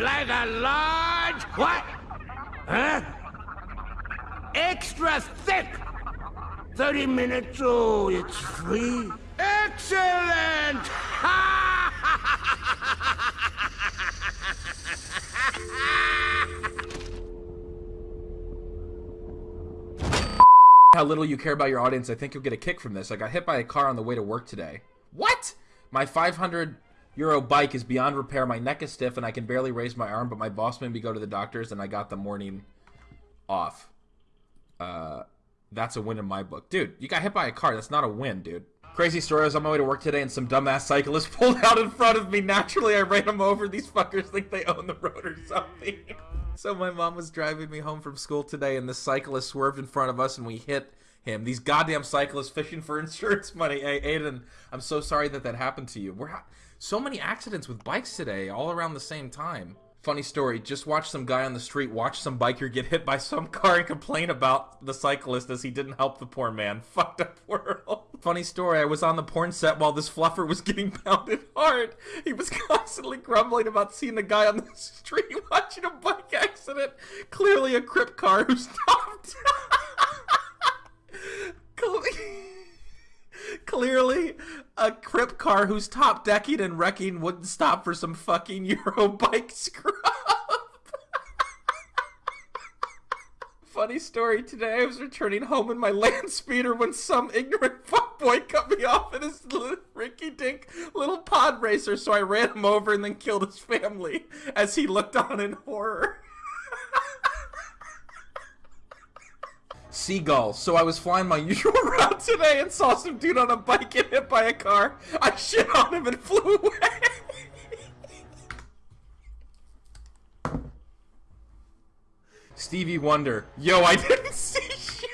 like a large what? Huh? Extra thick. 30 minutes, oh, it's free. Excellent! how little you care about your audience, I think you'll get a kick from this. I got hit by a car on the way to work today. What? My 500 euro bike is beyond repair. My neck is stiff and I can barely raise my arm, but my boss made me go to the doctors and I got the morning off. Uh, that's a win in my book. Dude, you got hit by a car. That's not a win, dude. Crazy story. I was on my way to work today and some dumbass cyclist pulled out in front of me. Naturally, I ran him over. These fuckers think they own the road or something. so my mom was driving me home from school today and this cyclist swerved in front of us and we hit him. These goddamn cyclists fishing for insurance money. Hey, Aiden, I'm so sorry that that happened to you. We're so many accidents with bikes today, all around the same time. Funny story, just watch some guy on the street watch some biker get hit by some car and complain about the cyclist as he didn't help the poor man. Fucked up world. Funny story, I was on the porn set while this fluffer was getting pounded hard. He was constantly grumbling about seeing a guy on the street watching a bike accident. Clearly a crip car who stopped. A crip car who's top decking and wrecking wouldn't stop for some fucking Euro bike scrub. Funny story today, I was returning home in my land speeder when some ignorant fuckboy cut me off in his rinky dink little pod racer, so I ran him over and then killed his family as he looked on in horror. Seagulls. So I was flying my usual route today and saw some dude on a bike get hit by a car. I shit on him and flew away. Stevie Wonder. Yo, I didn't see shit.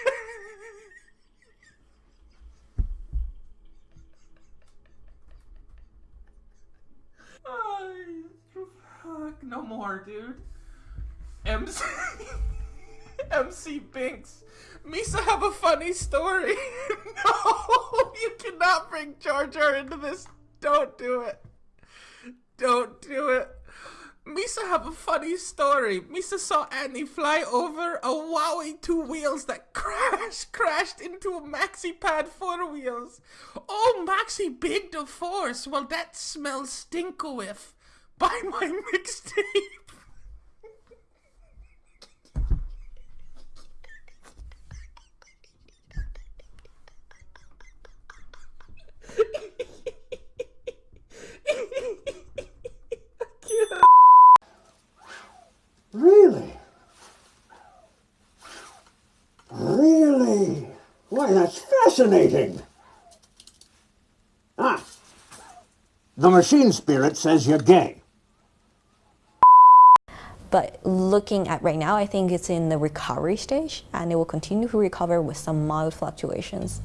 fuck, no more, dude. MC, MC Binks. Misa have a funny story. no, you cannot bring Jar Jar into this. Don't do it. Don't do it. Misa have a funny story. Misa saw Annie fly over a Wowie two wheels that crashed, crashed into a Maxi Pad four wheels. Oh, Maxi big to force. Well, that smells stinko if. Buy my mixtape. Really? Really? Why, that's fascinating. Ah, the machine spirit says you're gay. But looking at right now, I think it's in the recovery stage and it will continue to recover with some mild fluctuations.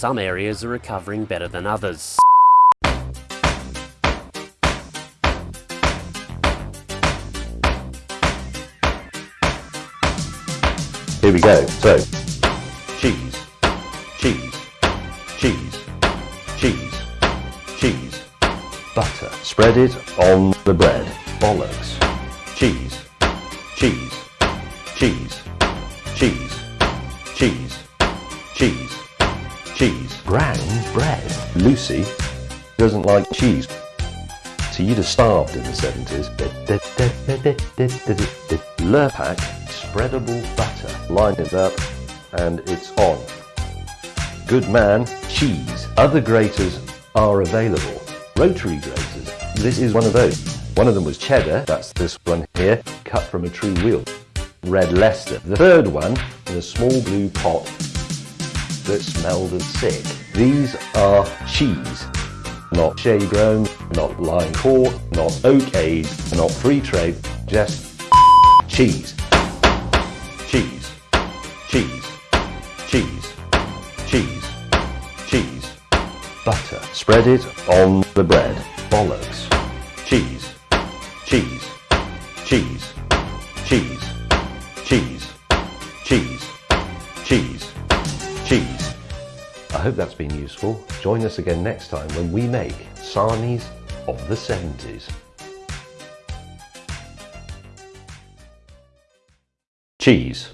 Some areas are recovering better than others. Here we go. So, cheese, cheese, cheese, cheese, cheese, butter. Spread it on the bread. Bollocks. Cheese, doesn't like cheese. So you'd have starved in the 70s. Lurpak spreadable butter. Line it up and it's on. Good man, cheese. Other graters are available. Rotary graters. This is one of those. One of them was cheddar, that's this one here, cut from a true wheel. Red Leicester. The third one in a small blue pot that smelled of sick. These are cheese, not shade grown, not line caught, not oak aged, not free trade, just cheese. Cheese. Cheese. Cheese. Cheese. Cheese. Butter. Spread it on the bread. Bollocks. Cheese. Cheese. I hope that's been useful. Join us again next time when we make sarnies of the 70s. Cheese.